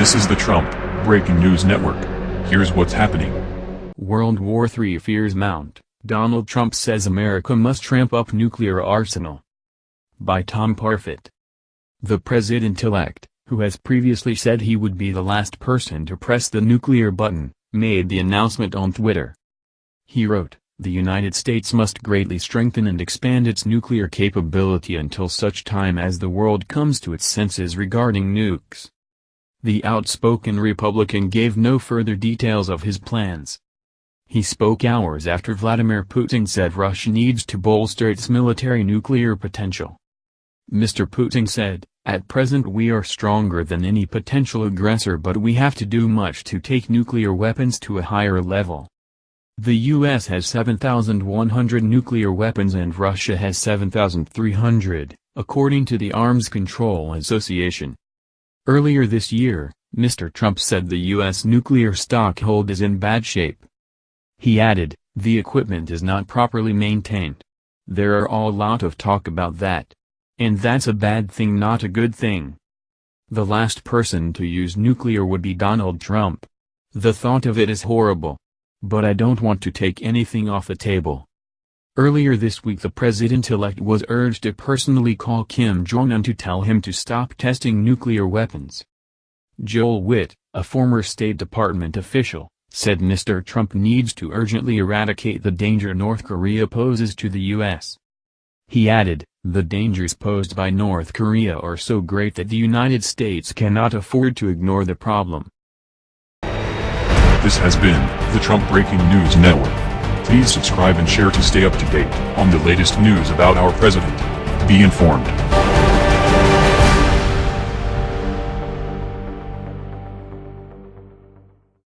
This is the Trump Breaking News Network. Here's what's happening. World War III fears mount. Donald Trump says America must ramp up nuclear arsenal. By Tom Parfitt. The president-elect, who has previously said he would be the last person to press the nuclear button, made the announcement on Twitter. He wrote, the United States must greatly strengthen and expand its nuclear capability until such time as the world comes to its senses regarding nukes. The outspoken Republican gave no further details of his plans. He spoke hours after Vladimir Putin said Russia needs to bolster its military nuclear potential. Mr. Putin said, At present we are stronger than any potential aggressor but we have to do much to take nuclear weapons to a higher level. The U.S. has 7,100 nuclear weapons and Russia has 7,300, according to the Arms Control Association. Earlier this year, Mr. Trump said the U.S. nuclear stockhold is in bad shape. He added, the equipment is not properly maintained. There are a lot of talk about that. And that's a bad thing not a good thing. The last person to use nuclear would be Donald Trump. The thought of it is horrible. But I don't want to take anything off the table. Earlier this week the president-elect was urged to personally call Kim Jong-un to tell him to stop testing nuclear weapons. Joel Wit, a former State Department official, said Mr. Trump needs to urgently eradicate the danger North Korea poses to the U.S. He added, the dangers posed by North Korea are so great that the United States cannot afford to ignore the problem. This has been the Trump Breaking News Network. Please subscribe and share to stay up to date on the latest news about our president. Be informed.